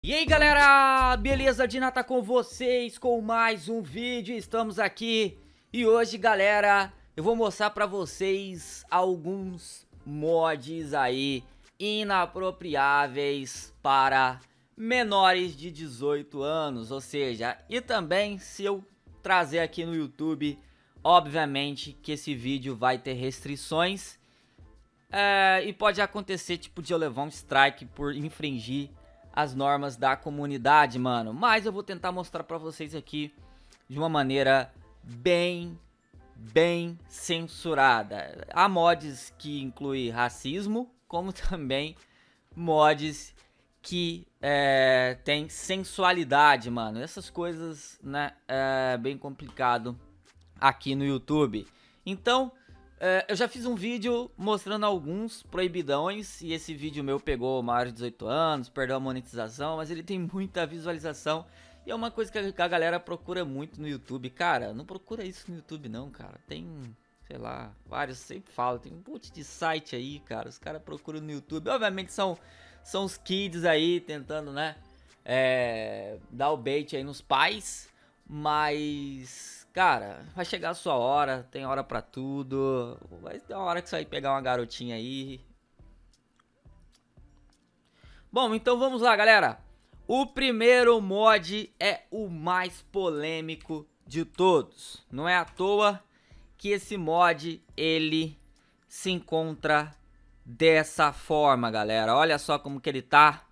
E aí galera, beleza? Dina tá com vocês com mais um vídeo, estamos aqui. E hoje galera, eu vou mostrar pra vocês alguns mods aí inapropriáveis para menores de 18 anos. Ou seja, e também se eu trazer aqui no YouTube, obviamente que esse vídeo vai ter restrições é, E pode acontecer tipo de eu levar um strike por infringir as normas da comunidade, mano. Mas eu vou tentar mostrar pra vocês aqui de uma maneira bem, bem censurada. Há mods que incluem racismo, como também mods que é, tem sensualidade, mano. Essas coisas, né, é bem complicado aqui no YouTube. Então, é, eu já fiz um vídeo mostrando alguns proibidões e esse vídeo meu pegou maior de 18 anos, perdeu a monetização, mas ele tem muita visualização e é uma coisa que a, galera procura muito no YouTube. Cara, não procura isso no YouTube não, cara. Tem, sei lá, vários, sempre falo, tem um monte de site aí, cara. Os caras procuram no YouTube. Obviamente são, são os kids aí tentando, né, é, dar o bait aí nos pais, mas Cara, vai chegar a sua hora, tem hora pra tudo. Vai ter uma hora que você vai pegar uma garotinha aí. Bom, então vamos lá, galera. O primeiro mod é o mais polêmico de todos. Não é à toa que esse mod, ele se encontra dessa forma, galera. Olha só como que ele tá.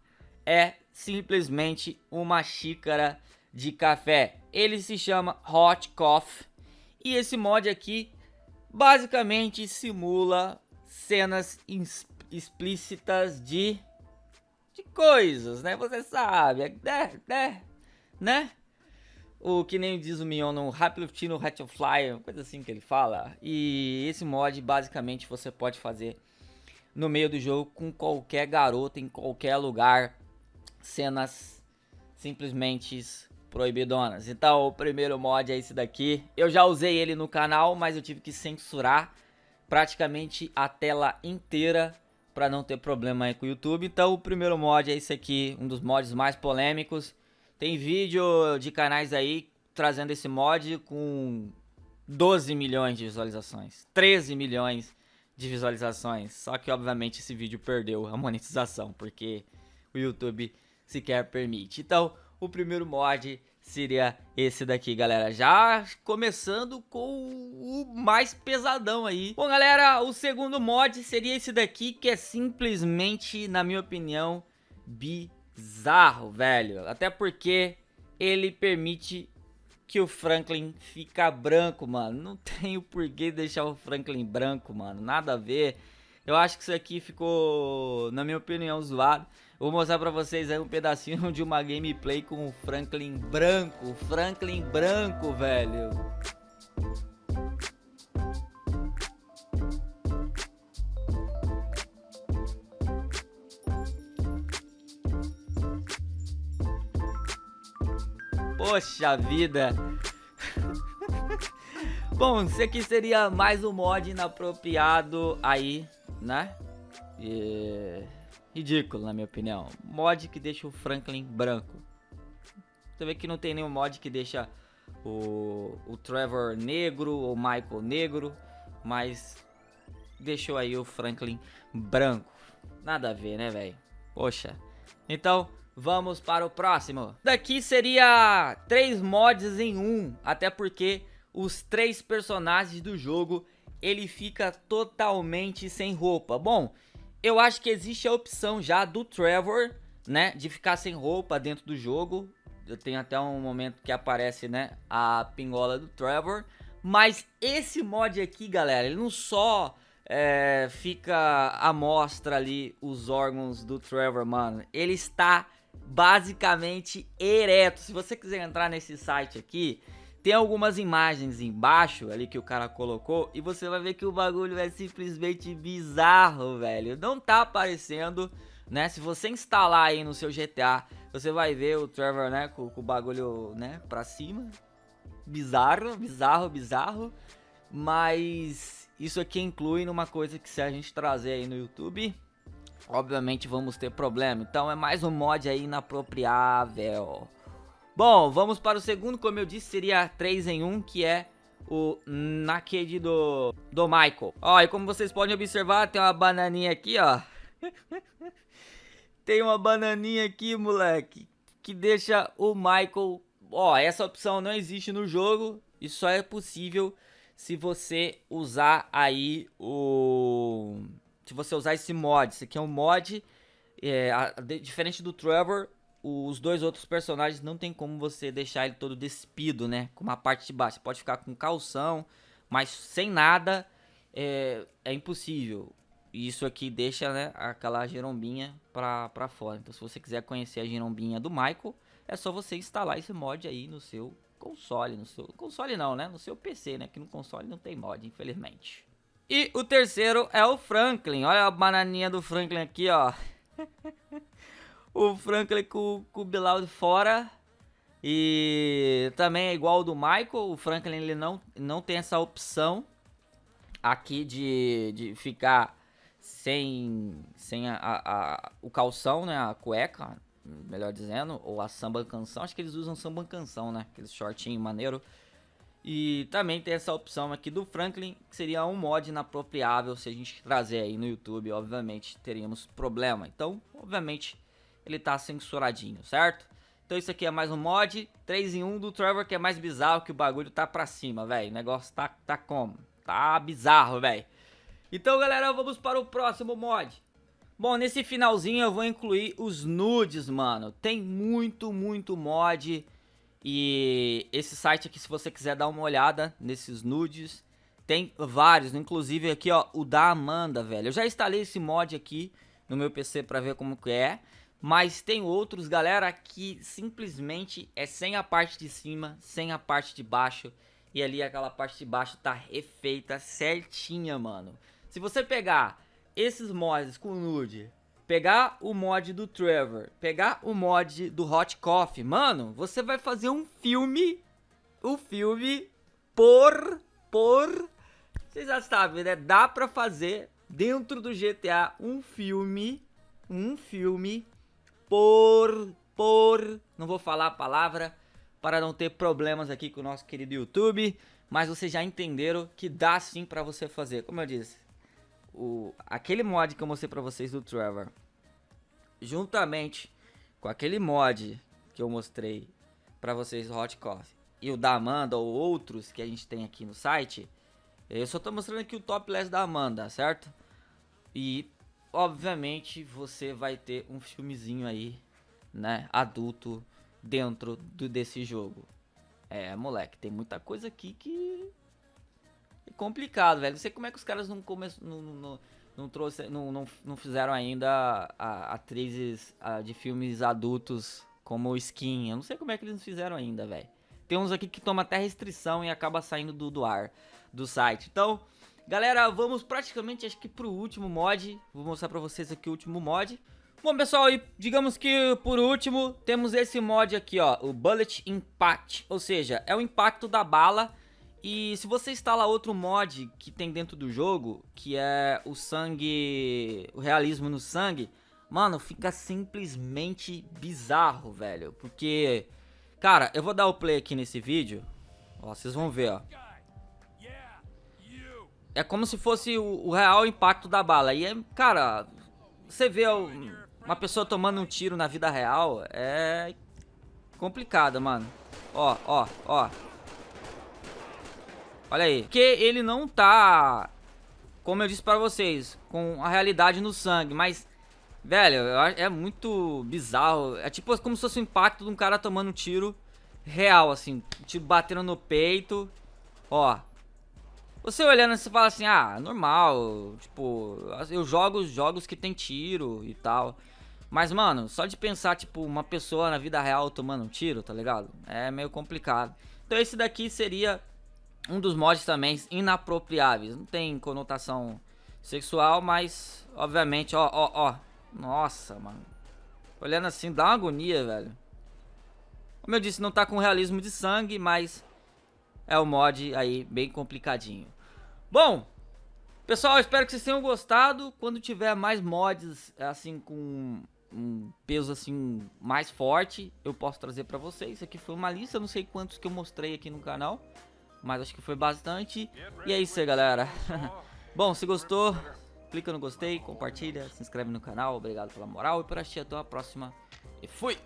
É simplesmente uma xícara de café. Ele se chama Hot Coffee e esse mod aqui basicamente simula cenas explícitas de, de coisas, né? Você sabe, é, né? né? né? O que nem diz o Mion no no Fly, coisa assim que ele fala. E esse mod basicamente você pode fazer no meio do jogo com qualquer garoto em qualquer lugar. Cenas simplesmente proibidonas. Então o primeiro mod é esse daqui. Eu já usei ele no canal, mas eu tive que censurar praticamente a tela inteira para não ter problema aí com o YouTube. Então o primeiro mod é esse aqui, um dos mods mais polêmicos. Tem vídeo de canais aí trazendo esse mod com 12 milhões de visualizações, 13 milhões de visualizações. Só que obviamente esse vídeo perdeu a monetização, porque o YouTube sequer permite. Então, o primeiro mod seria esse daqui, galera. Já começando com o mais pesadão aí. Bom, galera, o segundo mod seria esse daqui, que é simplesmente, na minha opinião, bizarro, velho. Até porque ele permite que o Franklin fica branco, mano. Não tem o porquê deixar o Franklin branco, mano. Nada a ver. Eu acho que isso aqui ficou, na minha opinião, zoado. Vou mostrar pra vocês aí um pedacinho de uma gameplay com o Franklin branco. Franklin branco, velho. Poxa vida. Bom, esse aqui seria mais um mod inapropriado aí né? E... Ridículo, na minha opinião. Mod que deixa o Franklin branco. Você vê que não tem nenhum mod que deixa o, o Trevor negro ou Michael negro, mas deixou aí o Franklin branco. Nada a ver, né, velho? Poxa. Então, vamos para o próximo. Daqui seria três mods em um, até porque os três personagens do jogo ele fica totalmente sem roupa. Bom, eu acho que existe a opção já do Trevor, né, de ficar sem roupa dentro do jogo. Eu tenho até um momento que aparece, né, a pingola do Trevor. Mas esse mod aqui, galera, ele não só é, fica à mostra ali os órgãos do Trevor, mano. Ele está basicamente ereto. Se você quiser entrar nesse site aqui, tem algumas imagens embaixo ali que o cara colocou e você vai ver que o bagulho é simplesmente bizarro, velho. Não tá aparecendo, né? Se você instalar aí no seu GTA, você vai ver o Trevor, né, com, com o bagulho, né, pra cima. Bizarro, bizarro, bizarro. Mas isso aqui inclui numa coisa que se a gente trazer aí no YouTube, obviamente vamos ter problema. Então é mais um mod aí inapropriável. Bom, vamos para o segundo, como eu disse, seria 3 em 1, que é o Naked do, do Michael. Ó, e como vocês podem observar, tem uma bananinha aqui, ó. tem uma bananinha aqui, moleque, que deixa o Michael... Ó, essa opção não existe no jogo, e só é possível se você usar aí o... Se você usar esse mod, esse aqui é um mod, é, a, diferente do Trevor, os dois outros personagens não tem como você deixar ele todo despido, né? Com uma parte de baixo. Você pode ficar com calção, mas sem nada é, é impossível. E isso aqui deixa né, aquela girombinha pra, pra fora. Então se você quiser conhecer a girombinha do Michael, é só você instalar esse mod aí no seu console. No seu console não, né? No seu PC, né? Que no console não tem mod, infelizmente. E o terceiro é o Franklin. Olha a bananinha do Franklin aqui, ó. o Franklin com, com o Bilal de fora. E também é igual ao do Michael. O Franklin ele não, não tem essa opção aqui de, de ficar sem, sem a, a, o calção, né? A cueca, melhor dizendo. Ou a samba canção. Acho que eles usam samba canção, né? Aquele shortinho maneiro. E também tem essa opção aqui do Franklin, que seria um mod inapropriável. Se a gente trazer aí no YouTube, obviamente teríamos problema. Então, obviamente ele tá censuradinho, certo? Então isso aqui é mais um mod, 3 em 1 do Trevor, que é mais bizarro que o bagulho tá pra cima, velho. O negócio tá, tá como? Tá bizarro, velho. Então, galera, vamos para o próximo mod. Bom, nesse finalzinho eu vou incluir os nudes, mano. Tem muito, muito mod. E esse site aqui, se você quiser dar uma olhada nesses nudes, tem vários. Inclusive aqui, ó, o da Amanda, velho. Eu já instalei esse mod aqui no meu PC pra ver como que é. Mas tem outros, galera, que simplesmente é sem a parte de cima, sem a parte de baixo. E ali aquela parte de baixo tá refeita certinha, mano. Se você pegar esses mods com nude, pegar o mod do Trevor, pegar o mod do Hot Coffee, mano, você vai fazer um filme, um filme por, por, vocês já sabem, né? Dá pra fazer dentro do GTA um filme, um filme por, por, não vou falar a palavra para não ter problemas aqui com o nosso querido YouTube, mas vocês já entenderam que dá sim para você fazer. Como eu disse, o, aquele mod que eu mostrei para vocês do Trevor, juntamente com aquele mod que eu mostrei para vocês do Hot Coffee e o da Amanda ou outros que a gente tem aqui no site, eu só tô mostrando aqui o top list da Amanda, certo? E obviamente você vai ter um filmezinho aí, né, adulto dentro do, desse jogo. É, moleque, tem muita coisa aqui que é complicado, velho. Não sei como é que os caras não começam, não, não, não, trouxe, não, não, não fizeram ainda a, atrizes a, de filmes adultos como Skin. Eu não sei como é que eles não fizeram ainda, velho. Tem uns aqui que toma até restrição e acaba saindo do, do ar do site. Então, Galera, vamos praticamente, acho que pro último mod. Vou mostrar pra vocês aqui o último mod. Bom, pessoal, e digamos que por último, temos esse mod aqui, ó. O Bullet Impact. Ou seja, é o impacto da bala. E se você instala outro mod que tem dentro do jogo, que é o sangue... O realismo no sangue... Mano, fica simplesmente bizarro, velho. Porque... Cara, eu vou dar o play aqui nesse vídeo. Ó, vocês vão ver, ó é como se fosse o, o, real impacto da bala. E, é, cara, você vê uma pessoa tomando um tiro na vida real, é complicado, mano. Ó, ó, ó. Olha aí. Porque ele não tá, como eu disse pra vocês, com a realidade no sangue, mas... Velho, é muito bizarro. É tipo como se fosse o impacto de um cara tomando um tiro real, assim. Um tiro batendo no peito. Ó, você olhando, você fala assim, ah, normal, tipo, eu jogo jogos que tem tiro e tal. Mas, mano, só de pensar, tipo, uma pessoa na vida real tomando um tiro, tá ligado? É meio complicado. Então esse daqui seria um dos mods também inapropriáveis. Não tem conotação sexual, mas, obviamente, ó, ó, ó. Nossa, mano. Olhando assim, dá uma agonia, velho. Como eu disse, não tá com realismo de sangue, mas é o mod aí bem complicadinho. Bom, Pessoal, espero que vocês tenham gostado. Quando tiver mais mods, assim, com um peso, assim, mais forte, eu posso trazer pra vocês. Isso aqui foi uma lista, não sei quantos que eu mostrei aqui no canal. Mas acho que foi bastante. E é isso aí, galera. Bom, se gostou, clica no gostei, compartilha, se inscreve no canal. Obrigado pela moral e por assistir. Até a próxima. E fui!